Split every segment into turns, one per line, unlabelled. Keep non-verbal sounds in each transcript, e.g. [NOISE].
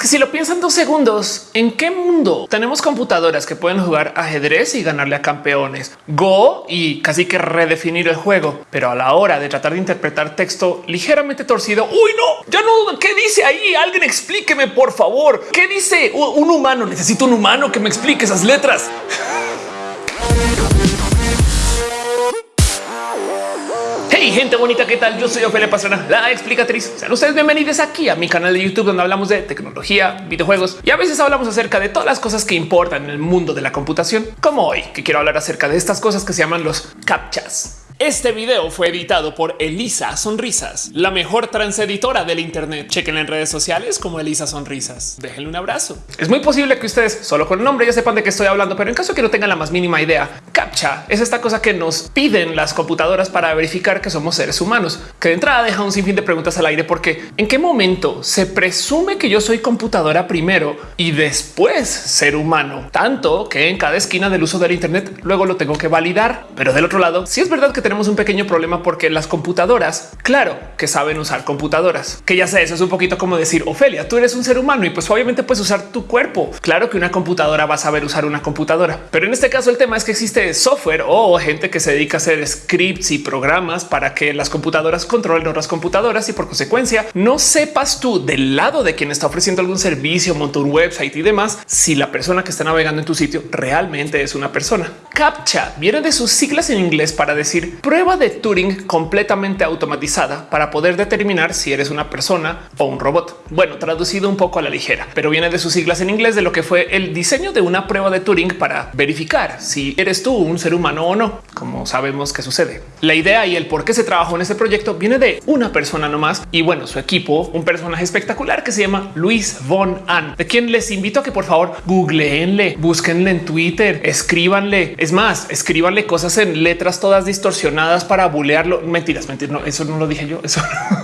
Es que si lo piensan dos segundos, ¿en qué mundo tenemos computadoras que pueden jugar ajedrez y ganarle a campeones, Go y casi que redefinir el juego? Pero a la hora de tratar de interpretar texto ligeramente torcido, uy, no, ya no, ¿qué dice ahí? Alguien explíqueme, por favor. ¿Qué dice un humano? Necesito un humano que me explique esas letras. Gente bonita, ¿qué tal? Yo soy Ophelia Pastrana, la explicatriz. Sean ustedes bienvenidos aquí a mi canal de YouTube donde hablamos de tecnología, videojuegos y a veces hablamos acerca de todas las cosas que importan en el mundo de la computación, como hoy, que quiero hablar acerca de estas cosas que se llaman los captchas. Este video fue editado por Elisa Sonrisas, la mejor transeditora del Internet. Chequen en redes sociales como Elisa Sonrisas. Déjenle un abrazo. Es muy posible que ustedes solo con el nombre ya sepan de qué estoy hablando, pero en caso que no tengan la más mínima idea, CAPTCHA es esta cosa que nos piden las computadoras para verificar que somos seres humanos, que de entrada deja un sinfín de preguntas al aire porque en qué momento se presume que yo soy computadora primero y después ser humano, tanto que en cada esquina del uso del Internet luego lo tengo que validar. Pero del otro lado, si es verdad que tenemos un pequeño problema porque las computadoras, claro que saben usar computadoras, que ya sé, eso es un poquito como decir Ofelia, tú eres un ser humano y pues obviamente puedes usar tu cuerpo. Claro que una computadora va a saber usar una computadora, pero en este caso el tema es que existe software o gente que se dedica a hacer scripts y programas para que las computadoras controlen otras computadoras y por consecuencia no sepas tú del lado de quien está ofreciendo algún servicio, monta un website y demás, si la persona que está navegando en tu sitio realmente es una persona. CAPTCHA viene de sus siglas en inglés para decir prueba de Turing completamente automatizada para poder determinar si eres una persona o un robot. Bueno, traducido un poco a la ligera, pero viene de sus siglas en inglés de lo que fue el diseño de una prueba de Turing para verificar si eres tú un ser humano o no, como sabemos que sucede. La idea y el por qué se trabajó en este proyecto viene de una persona nomás y bueno, su equipo, un personaje espectacular que se llama Luis von An, de quien les invito a que por favor googleenle, búsquenle en Twitter, escríbanle. Es más, escríbanle cosas en letras todas distorsionadas para bulearlo. Mentiras, mentiras. No, eso no lo dije yo. Eso,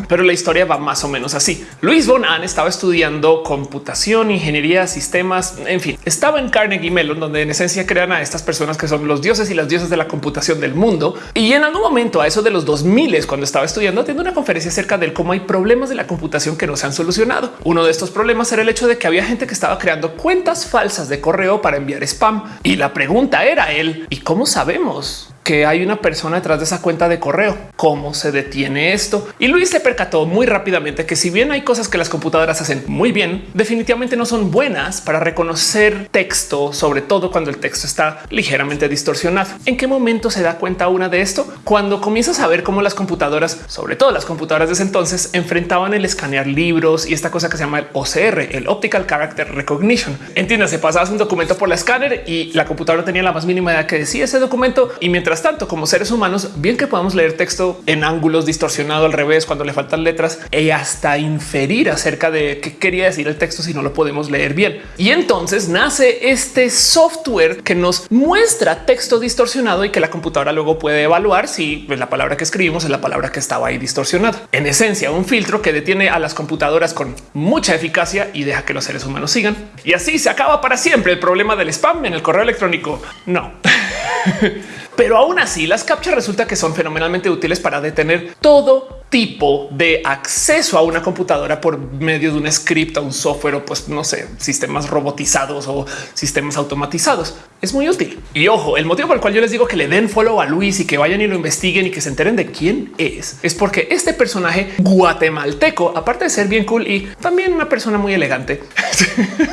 pero la historia va más o menos así. Luis von Ahn estaba estudiando computación, ingeniería, sistemas, en fin, estaba en Carnegie Mellon, donde en esencia crean a estas personas que son los dioses y las diosas de la computación del mundo. Y en algún momento a eso de los 2000 cuando estaba estudiando, tiene una conferencia acerca de cómo hay problemas de la computación que no se han solucionado. Uno de estos problemas era el hecho de que había gente que estaba creando cuentas falsas de correo para enviar spam. Y la pregunta era él, ¿y cómo sabemos? Que hay una persona detrás de esa cuenta de correo. ¿Cómo se detiene esto? Y Luis se percató muy rápidamente que si bien hay cosas que las computadoras hacen muy bien, definitivamente no son buenas para reconocer texto, sobre todo cuando el texto está ligeramente distorsionado. ¿En qué momento se da cuenta una de esto? Cuando comienzas a ver cómo las computadoras, sobre todo las computadoras de ese entonces, enfrentaban el escanear libros y esta cosa que se llama el OCR, el Optical Character Recognition. Entiéndase, pasabas un documento por la escáner y la computadora tenía la más mínima idea que decía ese documento y mientras tanto, como seres humanos, bien que podamos leer texto en ángulos distorsionado al revés cuando le faltan letras y hasta inferir acerca de qué quería decir el texto si no lo podemos leer bien. Y entonces nace este software que nos muestra texto distorsionado y que la computadora luego puede evaluar si la palabra que escribimos es la palabra que estaba ahí distorsionada. En esencia, un filtro que detiene a las computadoras con mucha eficacia y deja que los seres humanos sigan. Y así se acaba para siempre el problema del spam en el correo electrónico. No. [LAUGHS] Pero aún así, las captchas resulta que son fenomenalmente útiles para detener todo tipo de acceso a una computadora por medio de un script, un software o pues no sé, sistemas robotizados o sistemas automatizados. Es muy útil. Y ojo, el motivo por el cual yo les digo que le den follow a Luis y que vayan y lo investiguen y que se enteren de quién es, es porque este personaje guatemalteco, aparte de ser bien cool y también una persona muy elegante,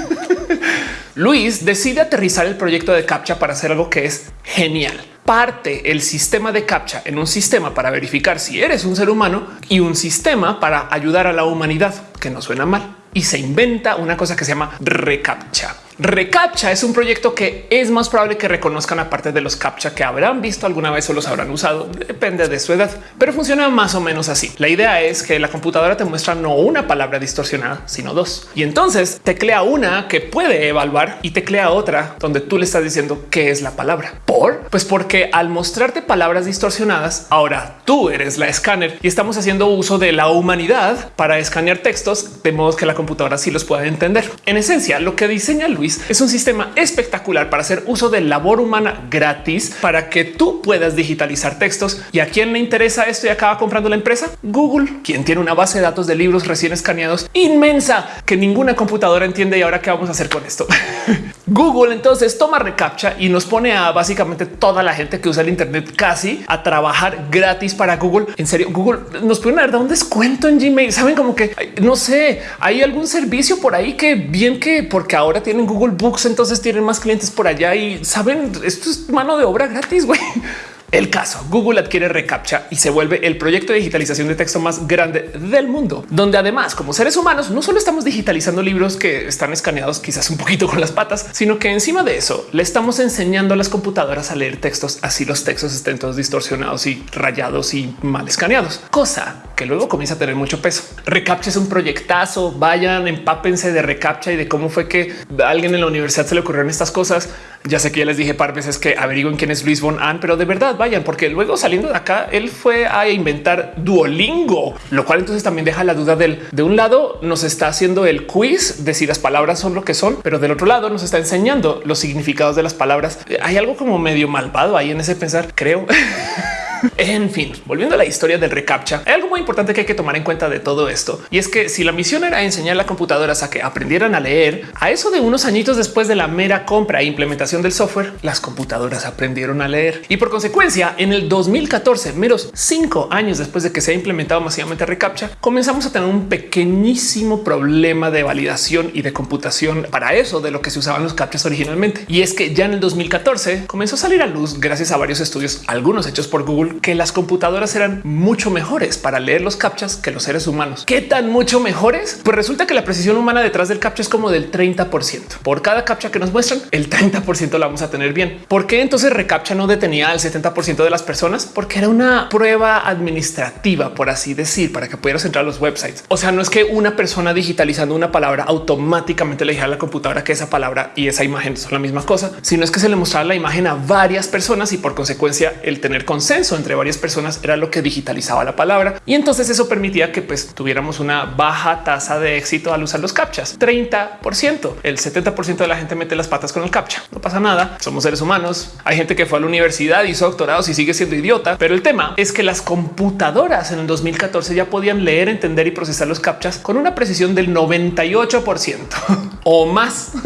[LAUGHS] Luis decide aterrizar el proyecto de CAPTCHA para hacer algo que es genial. Parte el sistema de CAPTCHA en un sistema para verificar si eres un ser humano y un sistema para ayudar a la humanidad, que no suena mal. Y se inventa una cosa que se llama reCAPTCHA. Recaptcha es un proyecto que es más probable que reconozcan aparte de los captcha que habrán visto alguna vez o los habrán usado. Depende de su edad, pero funciona más o menos así. La idea es que la computadora te muestra no una palabra distorsionada, sino dos. Y entonces teclea una que puede evaluar y teclea otra donde tú le estás diciendo qué es la palabra. ¿Por? Pues porque al mostrarte palabras distorsionadas, ahora tú eres la escáner y estamos haciendo uso de la humanidad para escanear textos de modo que la computadora sí los pueda entender. En esencia, lo que diseña Luis Es un sistema espectacular para hacer uso de labor humana gratis para que tú puedas digitalizar textos. ¿Y a quién le interesa esto y acaba comprando la empresa? Google, quien tiene una base de datos de libros recién escaneados inmensa que ninguna computadora entiende. Y ahora qué vamos a hacer con esto? [LAUGHS] Google entonces toma reCAPTCHA y nos pone a básicamente toda la gente que usa el Internet casi a trabajar gratis para Google. En serio, Google nos pueden dar un descuento en Gmail. Saben como que no sé, hay algún servicio por ahí que bien que porque ahora tienen Google Books, entonces tienen más clientes por allá y saben, esto es mano de obra gratis. güey. El caso, Google adquiere reCAPTCHA y se vuelve el proyecto de digitalización de texto más grande del mundo, donde además como seres humanos no solo estamos digitalizando libros que están escaneados quizás un poquito con las patas, sino que encima de eso le estamos enseñando a las computadoras a leer textos así los textos estén todos distorsionados y rayados y mal escaneados, cosa que luego comienza a tener mucho peso. Recaptcha es un proyectazo. Vayan, empápense de Recaptcha y de cómo fue que a alguien en la universidad se le ocurrieron estas cosas. Ya sé que ya les dije par veces que averigüen quién es Luis Von Ahn, pero de verdad vayan, porque luego saliendo de acá, él fue a inventar Duolingo, lo cual entonces también deja la duda del de un lado nos está haciendo el quiz de si las palabras son lo que son, pero del otro lado nos está enseñando los significados de las palabras. Hay algo como medio malvado ahí en ese pensar, creo. [LAUGHS] En fin, volviendo a la historia del reCAPTCHA, hay algo muy importante que hay que tomar en cuenta de todo esto. Y es que si la misión era enseñar a las computadoras a que aprendieran a leer, a eso de unos añitos después de la mera compra e implementación del software, las computadoras aprendieron a leer. Y por consecuencia, en el 2014, menos cinco años después de que se ha implementado masivamente reCAPTCHA, comenzamos a tener un pequeñísimo problema de validación y de computación para eso de lo que se usaban los captchas originalmente. Y es que ya en el 2014 comenzó a salir a luz gracias a varios estudios, algunos hechos por Google que las computadoras eran mucho mejores para leer los captchas que los seres humanos. ¿Qué tan mucho mejores? Pues resulta que la precisión humana detrás del captcha es como del 30 por cada captcha que nos muestran. El 30 la vamos a tener bien. ¿Por qué entonces recaptcha no detenía al 70 de las personas? Porque era una prueba administrativa, por así decir, para que pudieras entrar a los websites. O sea, no es que una persona digitalizando una palabra automáticamente le dijera a la computadora que esa palabra y esa imagen son la misma cosa, sino es que se le mostraba la imagen a varias personas y por consecuencia el tener consenso entre varias personas era lo que digitalizaba la palabra. Y entonces eso permitía que pues tuviéramos una baja tasa de éxito al usar los captchas. 30 el 70 de la gente mete las patas con el captcha. No pasa nada. Somos seres humanos. Hay gente que fue a la universidad, hizo doctorados y sigue siendo idiota. Pero el tema es que las computadoras en el 2014 ya podían leer, entender y procesar los captchas con una precisión del 98 [LAUGHS] o más. [LAUGHS]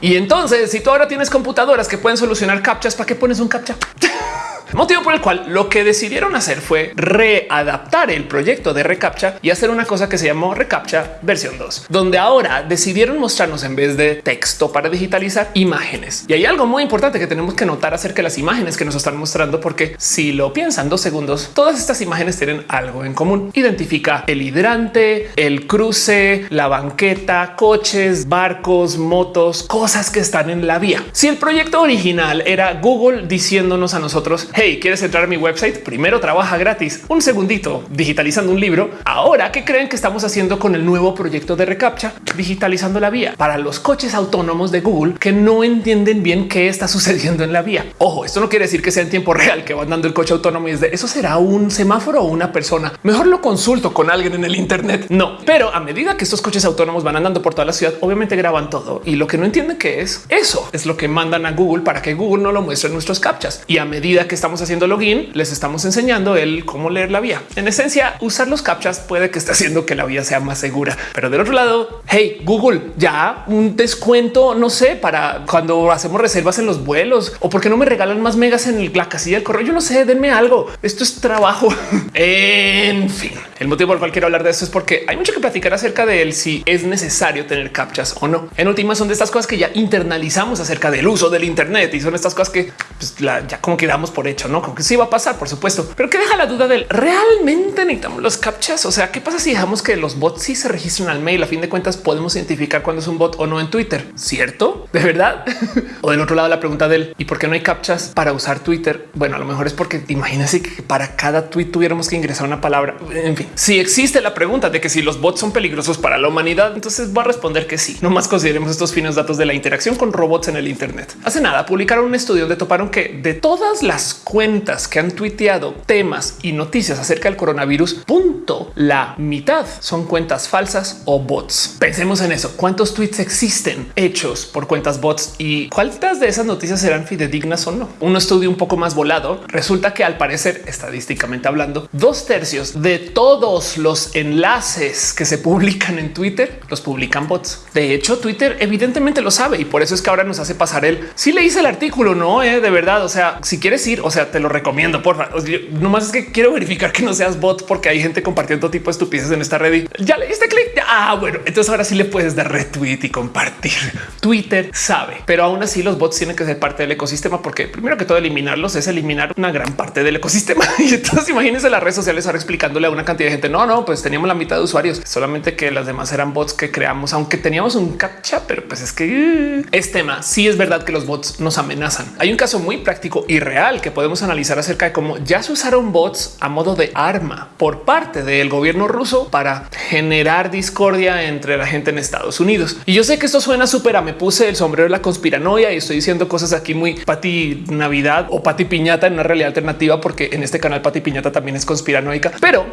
Y entonces, si tú ahora tienes computadoras que pueden solucionar captchas, ¿para qué pones un captcha? [LAUGHS] Motivo por el cual lo que decidieron hacer fue readaptar el proyecto de reCAPTCHA y hacer una cosa que se llamó reCAPTCHA versión 2, donde ahora decidieron mostrarnos en vez de texto para digitalizar imágenes. Y hay algo muy importante que tenemos que notar acerca de las imágenes que nos están mostrando, porque si lo piensan dos segundos, todas estas imágenes tienen algo en común. Identifica el hidrante, el cruce, la banqueta, coches, barcos, motos, cosas que están en la vía. Si el proyecto original era Google diciéndonos a nosotros, Hey, ¿quieres entrar a mi website? Primero trabaja gratis un segundito digitalizando un libro. Ahora, ¿qué creen que estamos haciendo con el nuevo proyecto de reCAPTCHA? Digitalizando la vía para los coches autónomos de Google que no entienden bien qué está [LAUGHS] sucediendo en la vía. Ojo, esto no quiere decir que sea en tiempo real que van dando el coche autónomo y es de eso será un semáforo o una persona. Mejor lo consulto con alguien en el Internet. No, pero a medida que estos coches autónomos van andando por toda la ciudad, obviamente graban todo y lo que no entienden que es eso es lo que mandan a Google para que Google no lo muestre en nuestros captchas. Y a medida que estamos estamos haciendo login, les estamos enseñando el cómo leer la vía. En esencia, usar los captchas puede que esté haciendo que la vía sea más segura, pero del otro lado, hey Google, ya un descuento, no sé, para cuando hacemos reservas en los vuelos o porque no me regalan más megas en la casilla del correo. Yo no sé, denme algo. Esto es trabajo. [LAUGHS] en fin, el motivo por el cual quiero hablar de esto es porque hay mucho que platicar acerca de él si es necesario tener captchas o no. En última son de estas cosas que ya internalizamos acerca del uso del Internet y son estas cosas que pues, ya como quedamos por hecho no como que sí va a pasar, por supuesto, pero que deja la duda del realmente necesitamos los captchas. O sea, qué pasa si dejamos que los bots sí se registren al mail? A fin de cuentas, podemos identificar cuando es un bot o no en Twitter, cierto? De verdad. [LAUGHS] o del otro lado, la pregunta del y por qué no hay captchas para usar Twitter? Bueno, a lo mejor es porque imagínense que para cada tweet tuviéramos que ingresar una palabra. En fin, Si existe la pregunta de que si los bots son peligrosos para la humanidad, entonces voy a responder que sí. No más consideremos estos finos datos de la interacción con robots en el Internet. Hace nada publicaron un estudio donde toparon que de todas las cuentas que han tuiteado temas y noticias acerca del coronavirus, punto, la mitad son cuentas falsas o bots. Pensemos en eso. ¿Cuántos tweets existen hechos por cuentas bots y cuántas de esas noticias serán fidedignas o no? Un estudio un poco más volado resulta que al parecer, estadísticamente hablando, dos tercios de todos los enlaces que se publican en Twitter los publican bots. De hecho, Twitter evidentemente lo sabe y por eso es que ahora nos hace pasar el si le hice el artículo, no eh, de verdad. O sea, si quieres ir, o sea, te lo recomiendo. Por favor, nomás es que quiero verificar que no seas bot porque hay gente compartiendo tipo de estupideces en esta red y ya le diste clic. Ah, bueno, entonces ahora sí le puedes dar retweet y compartir. [LAUGHS] Twitter sabe, pero aún así los bots tienen que ser parte del ecosistema porque primero que todo eliminarlos es eliminar una gran parte del ecosistema. [LAUGHS] Y entonces imagínense las redes sociales ahora explicándole a una cantidad de gente. No, no, pues teníamos la mitad de usuarios, solamente que las demás eran bots que creamos, aunque teníamos un captcha, pero pues es que uh, es tema. Sí es verdad que los bots nos amenazan. Hay un caso muy práctico y real que podemos analizar acerca de cómo ya se usaron bots a modo de arma por parte del gobierno ruso para generar discordia entre la gente en Estados Unidos. Y yo sé que esto suena súper a me puse el sombrero de la conspiranoia y estoy diciendo cosas aquí muy pati Navidad o pati piñata en una realidad alternativa, porque en este canal pati piñata también es conspiranoica, pero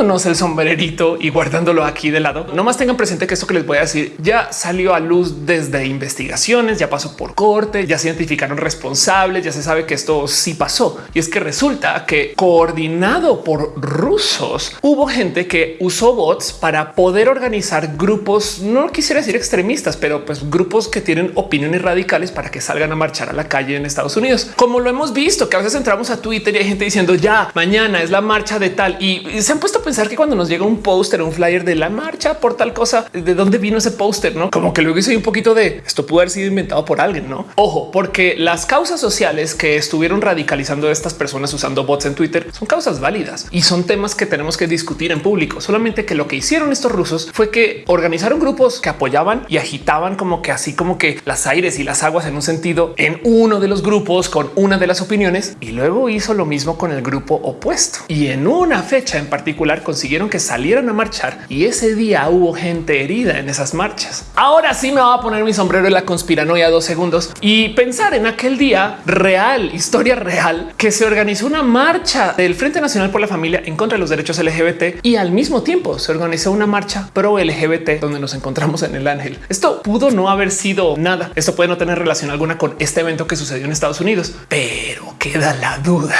quitándonos el sombrerito y guardándolo aquí de lado, no más tengan presente que esto que les voy a decir ya salió a luz desde investigaciones, ya pasó por corte, ya se identificaron responsables, ya se sabe que esto sí pasó. Y es que resulta que coordinado por rusos hubo gente que usó bots para poder organizar grupos, no quisiera decir extremistas, pero pues grupos que tienen opiniones radicales para que salgan a marchar a la calle en Estados Unidos. Como lo hemos visto, que a veces entramos a Twitter y hay gente diciendo ya mañana es la marcha de tal y se han puesto a pensar que cuando nos llega un póster, un flyer de la marcha por tal cosa, de dónde vino ese póster, no como que luego hice un poquito de esto pudo haber sido inventado por alguien, no? Ojo, porque las causas sociales que estuvieron radicalizando a estas personas usando bots en Twitter son causas válidas y son temas que tenemos que discutir en público. Solamente que lo que hicieron estos rusos fue que organizaron grupos que apoyaban y agitaban como que así como que las aires y las aguas en un sentido en uno de los grupos con una de las opiniones y luego hizo lo mismo con el grupo opuesto. Y en una fecha en particular consiguieron que salieran a marchar y ese día hubo gente herida en esas marchas. Ahora sí me va a poner mi sombrero en la conspiranoia dos segundos y pensar en aquel día real, historia real, que se organizó una marcha del Frente Nacional por la Familia en contra de los derechos LGBT y al mismo tiempo se organizó una marcha pro LGBT donde nos encontramos en el Ángel. Esto pudo no haber sido nada. Esto puede no tener relación alguna con este evento que sucedió en Estados Unidos, pero queda la duda.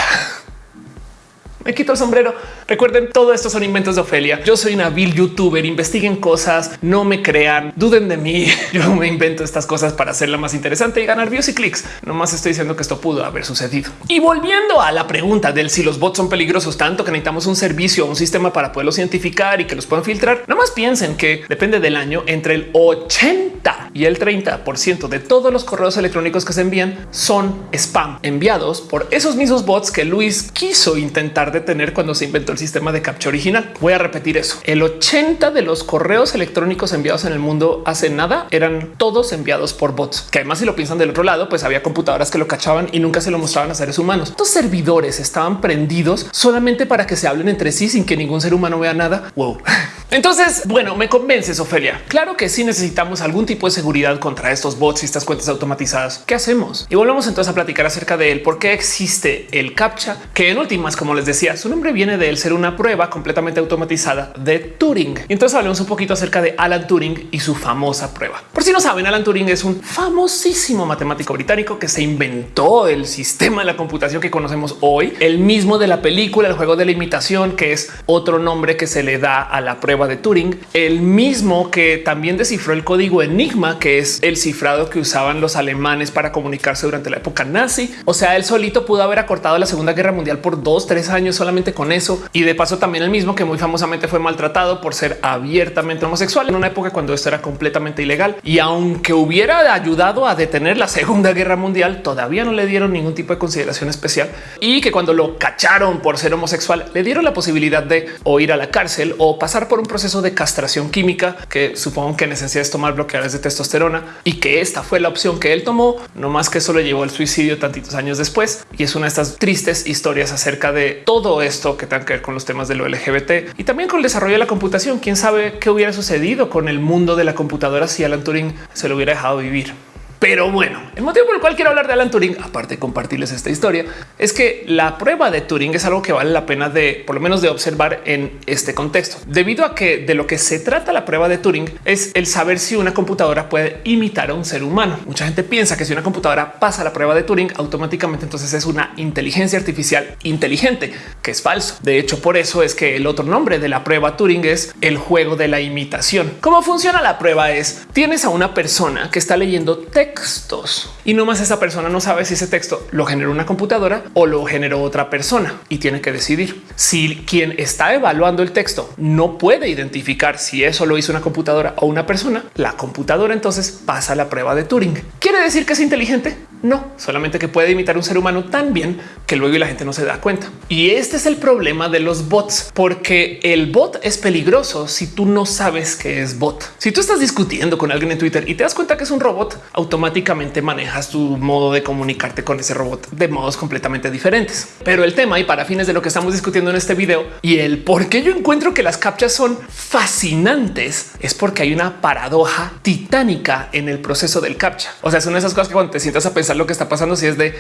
Me quito el sombrero. Recuerden, todo esto son inventos de Ofelia. Yo soy una vil youtuber. Investiguen cosas, no me crean, duden de mí. [LAUGHS] Yo me invento estas cosas para hacerla más interesante y ganar views y clics. No más estoy diciendo que esto pudo haber sucedido. Y volviendo a la pregunta del si los bots son peligrosos tanto que necesitamos un servicio o un sistema para poderlos identificar y que los puedan filtrar. No más piensen que depende del año entre el 80 y el 30 por ciento de todos los correos electrónicos que se envían son spam enviados por esos mismos bots que Luis quiso intentar detener cuando se inventó el sistema de captcha original. Voy a repetir eso. El 80 de los correos electrónicos enviados en el mundo hace nada eran todos enviados por bots, que además si lo piensan del otro lado, pues había computadoras que lo cachaban y nunca se lo mostraban a seres humanos. Estos servidores estaban prendidos solamente para que se hablen entre sí sin que ningún ser humano vea nada. Wow. [LAUGHS] Entonces, bueno, me convences, Ofelia. Claro que sí necesitamos algún tipo de seguridad contra estos bots y estas cuentas automatizadas. ¿Qué hacemos? Y volvemos entonces a platicar acerca de él, por qué existe el captcha, que en últimas, como les decía, su nombre viene de él ser una prueba completamente automatizada de Turing. Y entonces hablemos un poquito acerca de Alan Turing y su famosa prueba. Por si no saben, Alan Turing es un famosísimo matemático británico que se inventó el sistema de la computación que conocemos hoy, el mismo de la película, el juego de la imitación, que es otro nombre que se le da a la prueba de Turing, el mismo que también descifró el código Enigma, que es el cifrado que usaban los alemanes para comunicarse durante la época nazi. O sea, él solito pudo haber acortado la Segunda Guerra Mundial por dos, tres años solamente con eso. Y de paso también el mismo que muy famosamente fue maltratado por ser abiertamente homosexual en una época cuando esto era completamente ilegal. Y aunque hubiera ayudado a detener la Segunda Guerra Mundial, todavía no le dieron ningún tipo de consideración especial y que cuando lo cacharon por ser homosexual, le dieron la posibilidad de o ir a la cárcel o pasar por un proceso de castración química, que supongo que en esencia es tomar bloqueadores de testosterona y que esta fue la opción que él tomó, no más que eso le llevó al suicidio tantitos años después. Y es una de estas tristes historias acerca de todo todo esto que tenga que ver con los temas de lo LGBT y también con el desarrollo de la computación. Quién sabe qué hubiera sucedido con el mundo de la computadora si Alan Turing se lo hubiera dejado vivir. Pero bueno, el motivo por el cual quiero hablar de Alan Turing, aparte de compartirles esta historia, es que la prueba de Turing es algo que vale la pena de por lo menos de observar en este contexto, debido a que de lo que se trata la prueba de Turing es el saber si una computadora puede imitar a un ser humano. Mucha gente piensa que si una computadora pasa la prueba de Turing, automáticamente entonces es una inteligencia artificial inteligente, que es falso. De hecho, por eso es que el otro nombre de la prueba Turing es el juego de la imitación. ¿Cómo funciona la prueba? Es tienes a una persona que está leyendo texto textos y no más esa persona no sabe si ese texto lo generó una computadora o lo generó otra persona y tiene que decidir si quien está evaluando el texto no puede identificar si eso lo hizo una computadora o una persona. La computadora entonces pasa la prueba de Turing. ¿Quiere decir que es inteligente? No, solamente que puede imitar un ser humano tan bien que luego la gente no se da cuenta. Y este es el problema de los bots, porque el bot es peligroso si tú no sabes que es bot. Si tú estás discutiendo con alguien en Twitter y te das cuenta que es un robot, automáticamente manejas tu modo de comunicarte con ese robot de modos completamente diferentes. Pero el tema y para fines de lo que estamos discutiendo en este video y el por qué yo encuentro que las captchas son fascinantes es porque hay una paradoja titánica en el proceso del captcha. O sea, son esas cosas que cuando te sientas a pensar lo que está pasando, si es de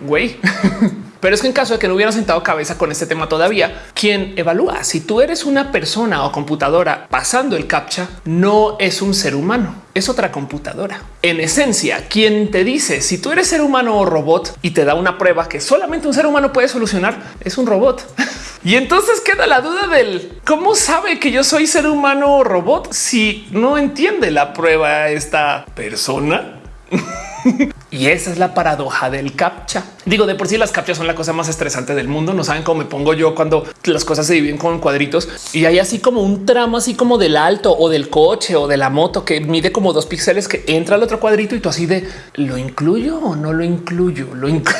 güey. [LAUGHS] Pero es que en caso de que no hubieran sentado cabeza con este tema todavía, quien evalúa si tú eres una persona o computadora pasando el captcha no es un ser humano, es otra computadora. En esencia, quien te dice si tú eres ser humano o robot y te da una prueba que solamente un ser humano puede solucionar es un robot. [LAUGHS] Y entonces queda la duda del cómo sabe que yo soy ser humano o robot si no entiende la prueba esta persona. [LAUGHS] [LAUGHS] y esa es la paradoja del captcha. Digo, de por sí las captchas son la cosa más estresante del mundo. No saben cómo me pongo yo cuando las cosas se dividen con cuadritos y hay así como un tramo así como del alto o del coche o de la moto que mide como dos píxeles que entra al otro cuadrito y tú así de lo incluyo o no lo incluyo, lo incluyo.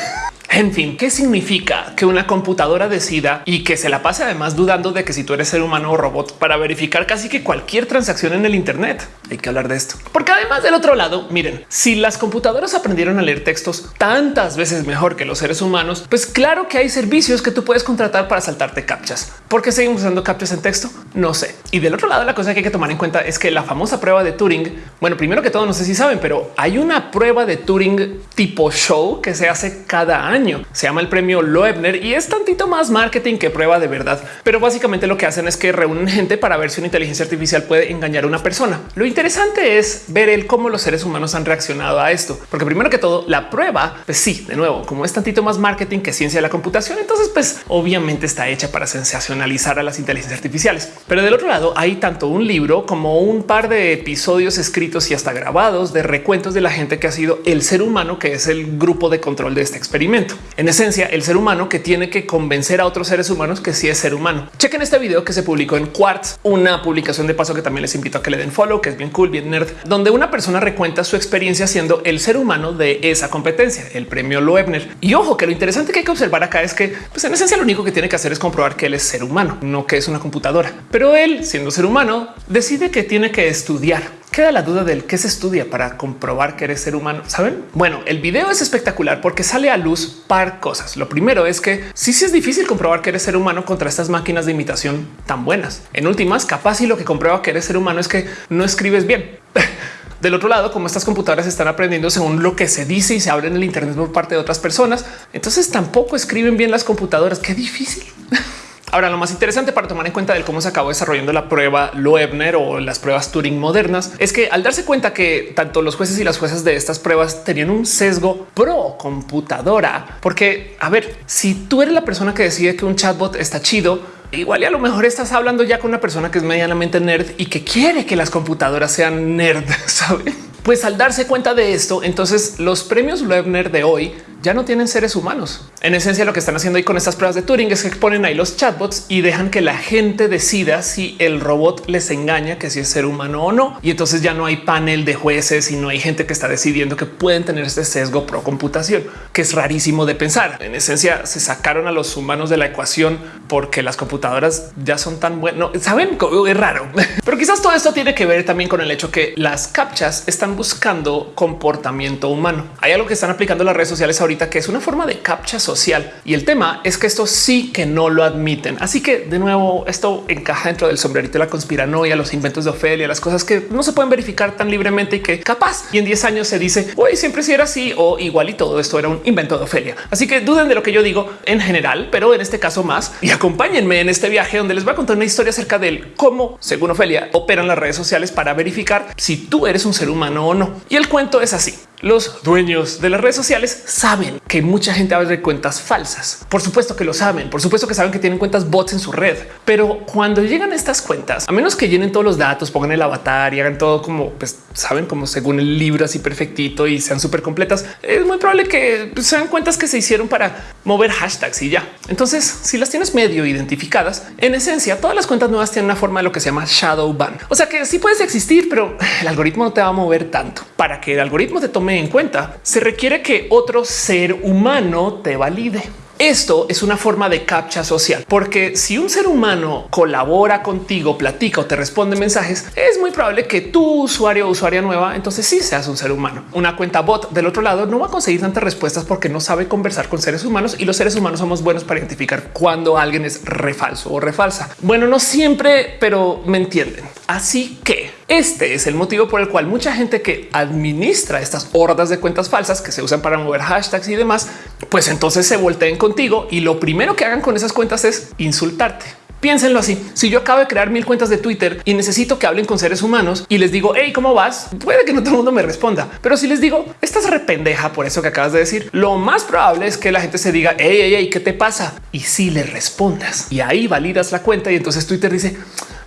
En fin, ¿qué significa que una computadora decida y que se la pase además dudando de que si tú eres ser humano o robot para verificar casi que cualquier transacción en el Internet? Hay que hablar de esto. Porque además del otro lado, miren, si las computadoras aprendieron a leer textos tantas veces mejor que los seres humanos, pues claro que hay servicios que tú puedes contratar para saltarte captchas. ¿Por qué seguimos usando captchas en texto? No sé. Y del otro lado, la cosa que hay que tomar en cuenta es que la famosa prueba de Turing, bueno, primero que todo, no sé si saben, pero hay una prueba de Turing tipo show que se hace cada año se llama el premio Loebner y es tantito más marketing que prueba de verdad. Pero básicamente lo que hacen es que reúnen gente para ver si una inteligencia artificial puede engañar a una persona. Lo interesante es ver el cómo los seres humanos han reaccionado a esto, porque primero que todo la prueba, pues sí, de nuevo, como es tantito más marketing que ciencia de la computación, entonces pues obviamente está hecha para sensacionalizar a las inteligencias artificiales. Pero del otro lado hay tanto un libro como un par de episodios escritos y hasta grabados de recuentos de la gente que ha sido el ser humano, que es el grupo de control de este experimento. En esencia, el ser humano que tiene que convencer a otros seres humanos que sí es ser humano. Chequen este video que se publicó en Quartz, una publicación de paso que también les invito a que le den follow, que es bien cool, bien nerd, donde una persona recuenta su experiencia siendo el ser humano de esa competencia, el premio Loebner. Y ojo, que lo interesante que hay que observar acá es que pues en esencia lo único que tiene que hacer es comprobar que él es ser humano, no que es una computadora. Pero él, siendo ser humano, decide que tiene que estudiar queda la duda del qué se estudia para comprobar que eres ser humano. Saben? Bueno, el video es espectacular porque sale a luz par cosas. Lo primero es que sí, sí es difícil comprobar que eres ser humano contra estas máquinas de imitación tan buenas. En últimas, capaz y lo que comprueba que eres ser humano es que no escribes bien. [LAUGHS] Del otro lado, como estas computadoras están aprendiendo según lo que se dice y se abre en el Internet por parte de otras personas, entonces tampoco escriben bien las computadoras. Qué difícil. [LAUGHS] Ahora, lo más interesante para tomar en cuenta de cómo se acabó desarrollando la prueba Loebner o las pruebas Turing modernas es que al darse cuenta que tanto los jueces y las jueces de estas pruebas tenían un sesgo pro computadora, porque a ver, si tú eres la persona que decide que un chatbot está chido, igual y a lo mejor estás hablando ya con una persona que es medianamente nerd y que quiere que las computadoras sean nerd, [LAUGHS] ¿sabe? Pues al darse cuenta de esto, entonces los premios Loebner de hoy ya no tienen seres humanos. En esencia, lo que están haciendo ahí con estas pruebas de Turing es que ponen ahí los chatbots y dejan que la gente decida si el robot les engaña, que si es ser humano o no. Y entonces ya no hay panel de jueces y no hay gente que está decidiendo que pueden tener este sesgo pro computación, que es rarísimo de pensar. En esencia, se sacaron a los humanos de la ecuación porque las computadoras ya son tan buenas. Saben, es raro, [LAUGHS] pero quizás todo esto tiene que ver también con el hecho que las captchas están buscando comportamiento humano. Hay algo que están aplicando las redes sociales ahorita que es una forma de captcha social. Y el tema es que esto sí que no lo admiten. Así que de nuevo, esto encaja dentro del sombrerito de la conspiranoia, los inventos de Ofelia, las cosas que no se pueden verificar tan libremente y que capaz y en 10 años se dice hoy siempre si era así o igual y todo esto era un invento de Ofelia. Así que duden de lo que yo digo en general, pero en este caso más y acompáñenme en este viaje donde les voy a contar una historia acerca de cómo, según Ofelia, operan las redes sociales para verificar si tú eres un ser humano o no. Y el cuento es así. Los dueños de las redes sociales saben que mucha gente abre cuentas falsas. Por supuesto que lo saben, por supuesto que saben que tienen cuentas bots en su red, pero cuando llegan estas cuentas, a menos que llenen todos los datos, pongan el avatar y hagan todo como pues, saben, como según el libro así perfectito y sean súper completas, es muy probable que sean cuentas que se hicieron para mover hashtags y ya. Entonces, si las tienes medio identificadas, en esencia, todas las cuentas nuevas tienen una forma de lo que se llama shadow ban. O sea que sí puedes existir, pero el algoritmo no te va a mover tanto para que el algoritmo te tome en cuenta, se requiere que otro ser humano te valide. Esto es una forma de captcha social, porque si un ser humano colabora contigo, platica o te responde mensajes, es muy probable que tu usuario o usuaria nueva, entonces sí seas un ser humano. Una cuenta bot del otro lado no va a conseguir tantas respuestas porque no sabe conversar con seres humanos y los seres humanos somos buenos para identificar cuando alguien es refalso o refalsa. Bueno, no siempre, pero me entienden. Así que este es el motivo por el cual mucha gente que administra estas hordas de cuentas falsas que se usan para mover hashtags y demás, pues entonces se volteen contigo y lo primero que hagan con esas cuentas es insultarte. Piénsenlo así. Si yo acabo de crear mil cuentas de Twitter y necesito que hablen con seres humanos y les digo, hey, ¿cómo vas? Puede que no todo el mundo me responda, pero si les digo, estás rependeja por eso que acabas de decir, lo más probable es que la gente se diga, hey, hey, hey, ¿qué te pasa? Y si le respondas y ahí validas la cuenta y entonces Twitter dice,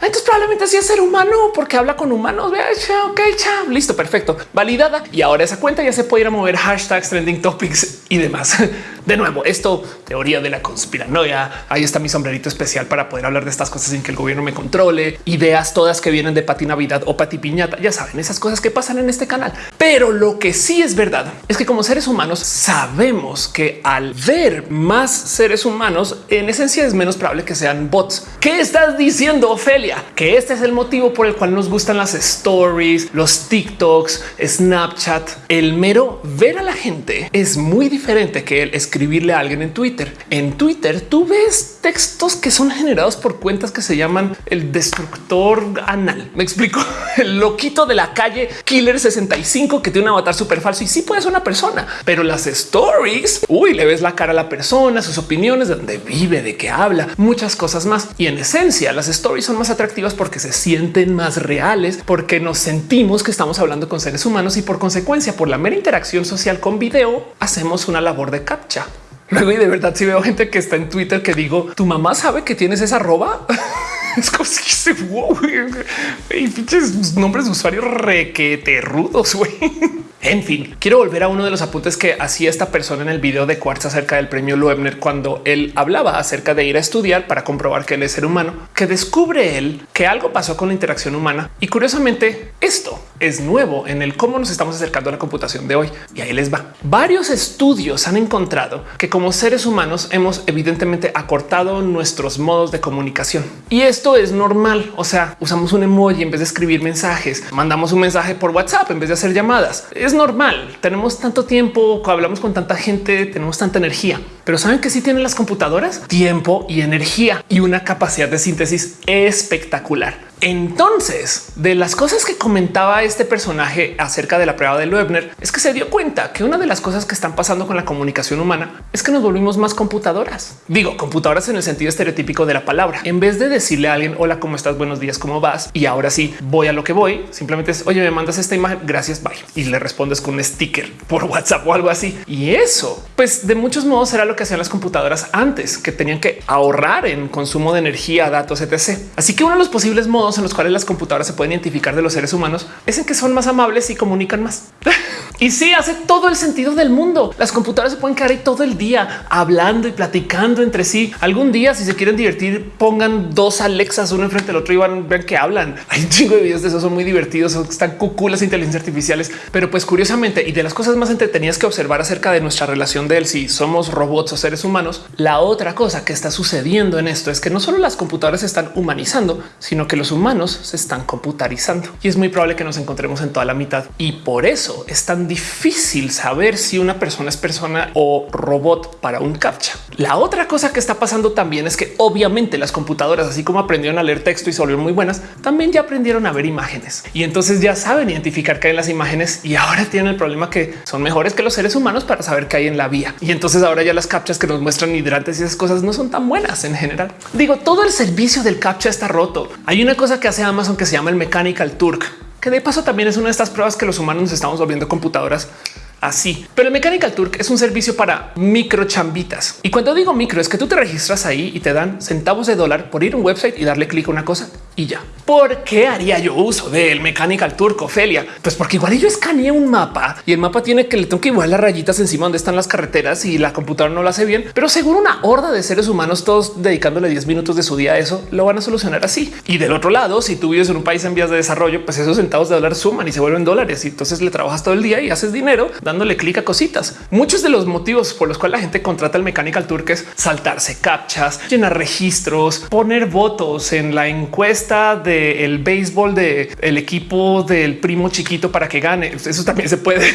entonces probablemente así es ser humano porque habla con humanos. Vea, ok, chao, listo, perfecto, validada. Y ahora esa cuenta ya se puede ir a mover hashtags, trending topics y demás. [LAUGHS] De nuevo, esto teoría de la conspiranoia. Ahí está mi sombrerito especial para poder hablar de estas cosas sin que el gobierno me controle. Ideas todas que vienen de Pati Navidad o Pati Piñata. Ya saben esas cosas que pasan en este canal. Pero lo que sí es verdad es que como seres humanos sabemos que al ver más seres humanos, en esencia es menos probable que sean bots. ¿Qué estás diciendo, Que este es el motivo por el cual nos gustan las stories, los TikToks, Snapchat. El mero ver a la gente es muy diferente que el escribirle a alguien en Twitter. En Twitter tú ves textos que son generados por cuentas que se llaman el destructor anal. Me explico. [LAUGHS] El loquito de la calle Killer 65 que tiene un avatar súper falso y sí puede ser una persona, pero las stories, uy, le ves la cara a la persona, sus opiniones, de dónde vive, de qué habla, muchas cosas más. Y en esencia, las stories son más atractivas porque se sienten más reales, porque nos sentimos que estamos hablando con seres humanos y por consecuencia, por la mera interacción social con video, hacemos una labor de captcha. Luego y de verdad si veo gente que está en Twitter que digo, tu mamá sabe que tienes esa roba. [LAUGHS] es como si se wow, y nombres de usuarios requete rudos. En fin, quiero volver a uno de los apuntes que hacía esta persona en el video de Quartz acerca del premio Loebner cuando él hablaba acerca de ir a estudiar para comprobar que él es ser humano, que descubre él que algo pasó con la interacción humana y curiosamente esto es nuevo en el cómo nos estamos acercando a la computación de hoy. Y ahí les va. Varios estudios han encontrado que como seres humanos hemos evidentemente acortado nuestros modos de comunicación y esto es normal. O sea, usamos un emoji en vez de escribir mensajes, mandamos un mensaje por WhatsApp en vez de hacer llamadas normal. Tenemos tanto tiempo, hablamos con tanta gente, tenemos tanta energía, pero saben que sí tienen las computadoras tiempo y energía y una capacidad de síntesis espectacular. Entonces, de las cosas que comentaba este personaje acerca de la prueba de Loebner, es que se dio cuenta que una de las cosas que están pasando con la comunicación humana es que nos volvimos más computadoras. Digo, computadoras en el sentido estereotípico de la palabra. En vez de decirle a alguien, hola, ¿cómo estás? Buenos días, ¿cómo vas? Y ahora sí, voy a lo que voy. Simplemente es, oye, me mandas esta imagen, gracias, bye. Y le respondes con un sticker por WhatsApp o algo así. Y eso, pues de muchos modos era lo que hacían las computadoras antes, que tenían que ahorrar en consumo de energía, datos, etc. Así que uno de los posibles modos en los cuales las computadoras se pueden identificar de los seres humanos es en que son más amables y comunican más. [LAUGHS] y sí, hace todo el sentido del mundo. Las computadoras se pueden quedar ahí todo el día hablando y platicando entre sí. Algún día, si se quieren divertir, pongan dos Alexas uno enfrente del otro y van, vean que hablan. [LAUGHS] Hay un chingo de videos de eso, son muy divertidos, están cuculas inteligencias artificiales. Pero pues curiosamente, y de las cosas más entretenidas que observar acerca de nuestra relación de él, si somos robots o seres humanos, la otra cosa que está sucediendo en esto es que no solo las computadoras se están humanizando, sino que los humanos se están computarizando y es muy probable que nos encontremos en toda la mitad. Y por eso es tan difícil saber si una persona es persona o robot para un captcha. La otra cosa que está pasando también es que obviamente las computadoras, así como aprendieron a leer texto y se muy buenas, también ya aprendieron a ver imágenes y entonces ya saben identificar qué hay en las imágenes y ahora tienen el problema que son mejores que los seres humanos para saber qué hay en la vía. Y entonces ahora ya las captchas que nos muestran hidrantes y esas cosas no son tan buenas en general. Digo, todo el servicio del captcha está roto. Hay una cosa que hace Amazon que se llama el Mechanical Turk, que de paso también es una de estas pruebas que los humanos nos estamos volviendo computadoras así. Pero el Mechanical Turk es un servicio para micro chambitas. Y cuando digo micro es que tú te registras ahí y te dan centavos de dólar por ir a un website y darle clic a una cosa y ya. ¿Por qué haría yo uso del Mechanical Turk, Ofelia? Pues porque igual yo escaneé un mapa y el mapa tiene que le tengo que igual las rayitas encima donde están las carreteras y la computadora no lo hace bien, pero seguro una horda de seres humanos todos dedicándole 10 minutos de su día a eso lo van a solucionar así. Y del otro lado, si tú vives en un país en vías de desarrollo, pues esos centavos de dólar suman y se vuelven dólares y entonces le trabajas todo el día y haces dinero dándole clic a cositas. Muchos de los motivos por los cuales la gente contrata el Mechanical Turk es saltarse captchas, llenar registros, poner votos en la encuesta del béisbol del el equipo del primo chiquito para que gane. Eso también se puede.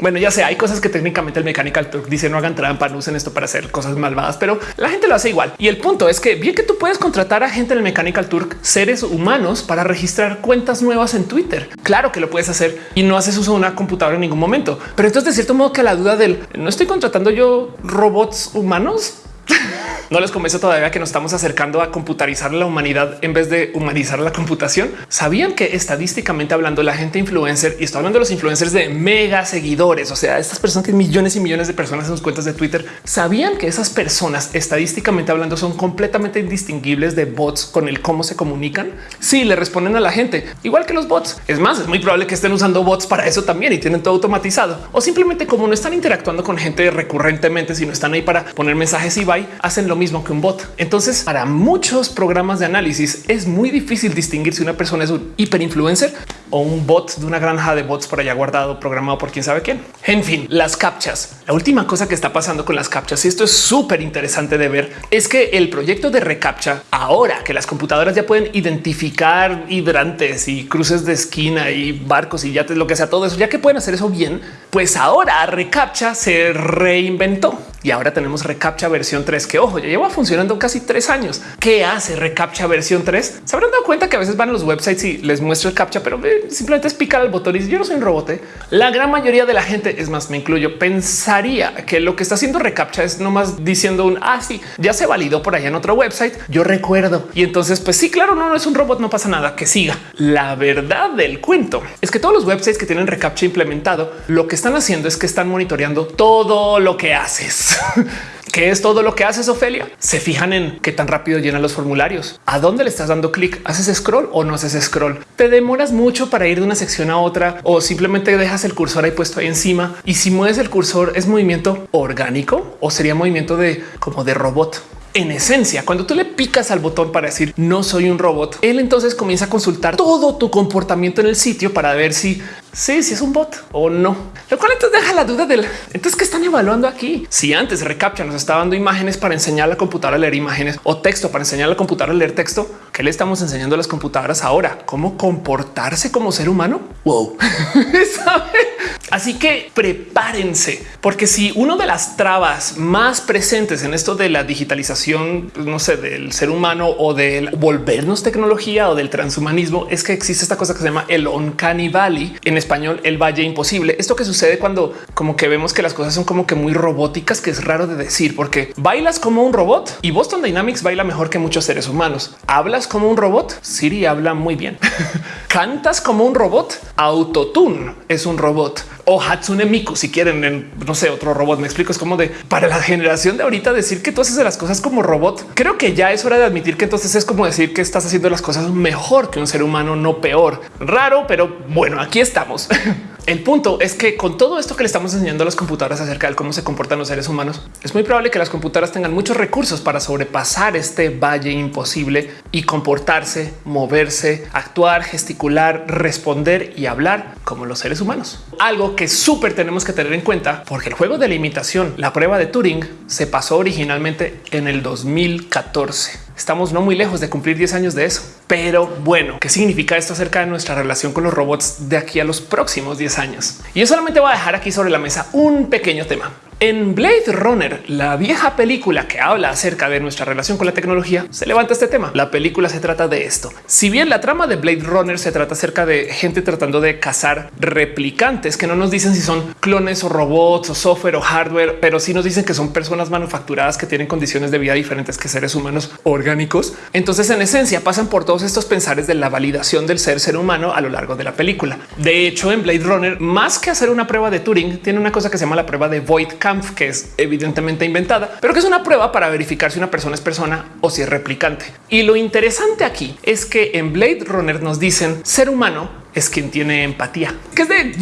Bueno, ya sé, hay cosas que técnicamente el Mechanical Turk dice no hagan trampa, no usen esto para hacer cosas malvadas, pero la gente lo hace igual. Y el punto es que bien que tú puedes contratar a gente en el Mechanical Turk, seres humanos para registrar cuentas nuevas en Twitter. Claro que lo puedes hacer y no haces uso de una computadora en ningún momento. Pero entonces de cierto modo que la duda del no estoy contratando yo robots humanos [LAUGHS] no les convence todavía que nos estamos acercando a computarizar la humanidad en vez de humanizar la computación. Sabían que estadísticamente hablando, la gente influencer y estoy hablando de los influencers de mega seguidores, o sea, estas personas que millones y millones de personas en sus cuentas de Twitter sabían que esas personas estadísticamente hablando son completamente indistinguibles de bots con el cómo se comunican. Si le responden a la gente igual que los bots. Es más, es muy probable que estén usando bots para eso también y tienen todo automatizado o simplemente como no están interactuando con gente recurrentemente, sino están ahí para poner mensajes y bye, lo mismo que un bot. Entonces, para muchos programas de análisis es muy difícil distinguir si una persona es un hiperinfluencer o un bot de una granja de bots por allá guardado, programado por quién sabe quién. En fin, las captchas. La última cosa que está pasando con las captchas, y esto es súper interesante de ver, es que el proyecto de recaptcha, ahora que las computadoras ya pueden identificar hidrantes y cruces de esquina y barcos y yates, lo que sea, todo eso, ya que pueden hacer eso bien, pues ahora recaptcha se reinventó y ahora tenemos recaptcha versión 3 que ojo, ya lleva funcionando casi tres años. ¿Qué hace recaptcha versión 3? Se habrán dado cuenta que a veces van a los websites y les muestro el captcha, pero eh, simplemente es picar el botón y yo no soy un robot. ¿eh? La gran mayoría de la gente, es más, me incluyo, pensaría que lo que está haciendo recaptcha es nomás diciendo un así ah, ya se validó por allá en otro website. Yo recuerdo y entonces, pues sí, claro, no, no es un robot, no pasa nada que siga. La verdad del cuento es que todos los websites que tienen recaptcha implementado, lo que están haciendo es que están monitoreando todo lo que haces. [LAUGHS] ¿Qué es todo lo que haces, Ofelia? Se fijan en qué tan rápido llenan los formularios. ¿A dónde le estás dando clic? ¿Haces scroll o no haces scroll? ¿Te demoras mucho para ir de una sección a otra o simplemente dejas el cursor ahí puesto ahí encima? Y si mueves el cursor, ¿es movimiento orgánico o sería movimiento de como de robot? En esencia, cuando tú le picas al botón para decir no soy un robot, él entonces comienza a consultar todo tu comportamiento en el sitio para ver si sí, si es un bot o no. Lo cual entonces deja la duda del entonces que están evaluando aquí. Si antes Recaptcha nos está dando imágenes para enseñar a la computadora a leer imágenes o texto para enseñar a la computadora a leer texto, ¿qué le estamos enseñando a las computadoras ahora? ¿Cómo comportarse como ser humano? Wow. [LAUGHS] Así que prepárense, porque si uno de las trabas más presentes en esto de la digitalización, pues, no sé, del ser humano o del volvernos tecnología o del transhumanismo, es que existe esta cosa que se llama el uncanny valley, en español el valle imposible. Esto que sucede cuando como que vemos que las cosas son como que muy robóticas, que es raro de decir, porque bailas como un robot y Boston Dynamics baila mejor que muchos seres humanos. Hablas como un robot, Siri habla muy bien. [LAUGHS] Cantas como un robot, Autotune es un robot o Hatsune Miku, si quieren, no sé, otro robot. Me explico, es como de para la generación de ahorita decir que tú haces las cosas como robot. Creo que ya es hora de admitir que entonces es como decir que estás haciendo las cosas mejor que un ser humano, no peor. Raro, pero bueno, aquí estamos. [LAUGHS] El punto es que con todo esto que le estamos enseñando a las computadoras acerca de cómo se comportan los seres humanos, es muy probable que las computadoras tengan muchos recursos para sobrepasar este valle imposible y comportarse, moverse, actuar, gesticular, responder y hablar como los seres humanos. Algo que súper tenemos que tener en cuenta porque el juego de la imitación, la prueba de Turing, se pasó originalmente en el 2014. Estamos no muy lejos de cumplir 10 años de eso. Pero bueno, ¿qué significa esto acerca de nuestra relación con los robots de aquí a los próximos 10 años? Y yo solamente voy a dejar aquí sobre la mesa un pequeño tema. En Blade Runner, la vieja película que habla acerca de nuestra relación con la tecnología, se levanta este tema. La película se trata de esto. Si bien la trama de Blade Runner se trata acerca de gente tratando de cazar replicantes que no nos dicen si son clones o robots o software o hardware, pero sí nos dicen que son personas manufacturadas que tienen condiciones de vida diferentes que seres humanos orgánicos. Entonces, en esencia, pasan por todos estos pensares de la validación del ser ser humano a lo largo de la película. De hecho, en Blade Runner, más que hacer una prueba de Turing, tiene una cosa que se llama la prueba de Void que es evidentemente inventada, pero que es una prueba para verificar si una persona es persona o si es replicante. Y lo interesante aquí es que en Blade Runner nos dicen ser humano es quien tiene empatía, que es de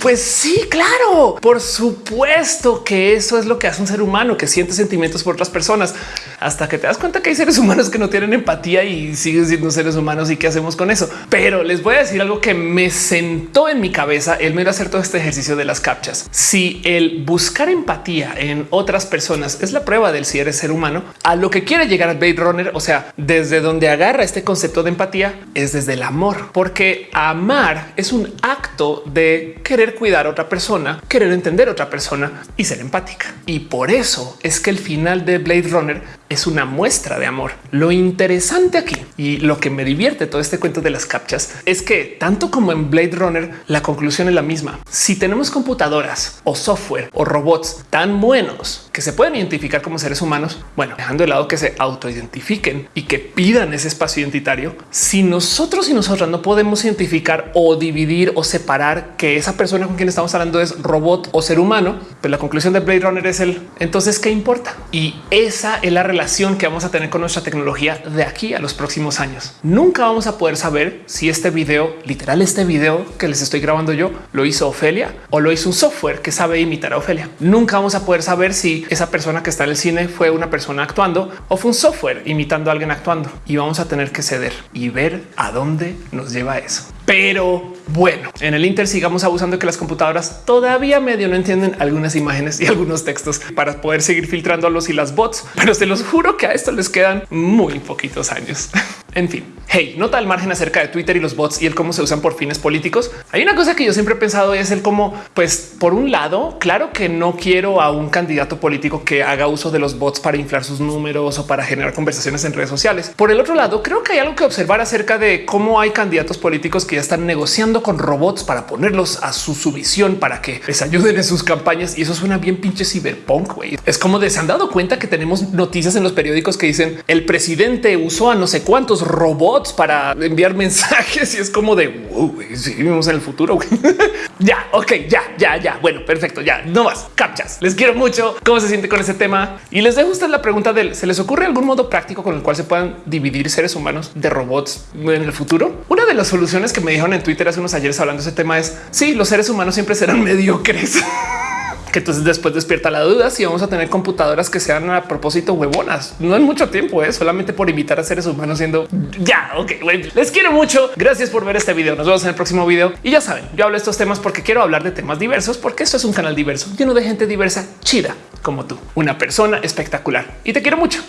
pues sí, claro, por supuesto que eso es lo que hace un ser humano que siente sentimientos por otras personas hasta que te das cuenta que hay seres humanos que no tienen empatía y siguen siendo seres humanos y qué hacemos con eso. Pero les voy a decir algo que me sentó en mi cabeza el mero hacer todo este ejercicio de las captchas. Si el buscar empatía en otras personas es la prueba del si eres ser humano, a lo que quiere llegar Blade Runner, o sea, desde donde agarra este concepto de empatía es desde el amor, porque a amar es un acto de querer cuidar a otra persona, querer entender a otra persona y ser empática. Y por eso es que el final de Blade Runner es una muestra de amor. Lo interesante aquí y lo que me divierte todo este cuento de las captchas es que tanto como en Blade Runner, la conclusión es la misma. Si tenemos computadoras o software o robots tan buenos que se pueden identificar como seres humanos, bueno, dejando de lado que se autoidentifiquen y que pidan ese espacio identitario, si nosotros y nosotras no podemos identificar o dividir o separar que esa persona con quien estamos hablando es robot o ser humano, pues la conclusión de Blade Runner es el entonces qué importa. Y esa es la relación que vamos a tener con nuestra tecnología de aquí a los próximos años. Nunca vamos a poder saber si este video, literal, este video que les estoy grabando yo, lo hizo Ofelia o lo hizo un software que sabe imitar a Ofelia. Nunca vamos a poder saber si esa persona que está en el cine fue una persona actuando o fue un software imitando a alguien actuando y vamos a tener que ceder y ver a dónde nos lleva eso. Pero bueno, en el Inter sigamos abusando de que las computadoras todavía medio no entienden algunas imágenes y algunos textos para poder seguir filtrándolos y las bots, pero se los juro que a esto les quedan muy poquitos años. [LAUGHS] en fin, hey, nota al margen acerca de Twitter y los bots y el cómo se usan por fines políticos. Hay una cosa que yo siempre he pensado es el cómo, pues por un lado, claro que no quiero a un candidato político que haga uso de los bots para inflar sus números o para generar conversaciones en redes sociales. Por el otro lado, creo que hay algo que observar acerca de cómo hay candidatos políticos que ya están negociando con robots para ponerlos a su subvisión para que les ayuden en sus campañas. Y eso suena bien pinche ciberpunk. güey. Es como de se han dado cuenta que tenemos noticias en los periódicos que dicen el presidente usó a no sé cuántos robots para enviar mensajes [LAUGHS] y es como de wow, si vivimos en el futuro. [LAUGHS] ya, ok, ya, ya, ya. Bueno, perfecto. Ya no más captchas. Les quiero mucho. ¿Cómo se siente con ese tema? Y les dejo usted la pregunta del se les ocurre algún modo práctico con el cual se puedan dividir seres humanos de robots en el futuro. De las soluciones que me dijeron en Twitter hace unos ayeres hablando de ese tema es si sí, los seres humanos siempre serán [LAUGHS] mediocres. [LAUGHS] que entonces después despierta la duda si vamos a tener computadoras que sean a propósito huevonas. No en mucho tiempo, es ¿eh? solamente por imitar a seres humanos siendo ya. Ok, les quiero mucho. Gracias por ver este video. Nos vemos en el próximo video. Y ya saben, yo hablo de estos temas porque quiero hablar de temas diversos, porque esto es un canal diverso lleno de gente diversa, chida como tú, una persona espectacular y te quiero mucho.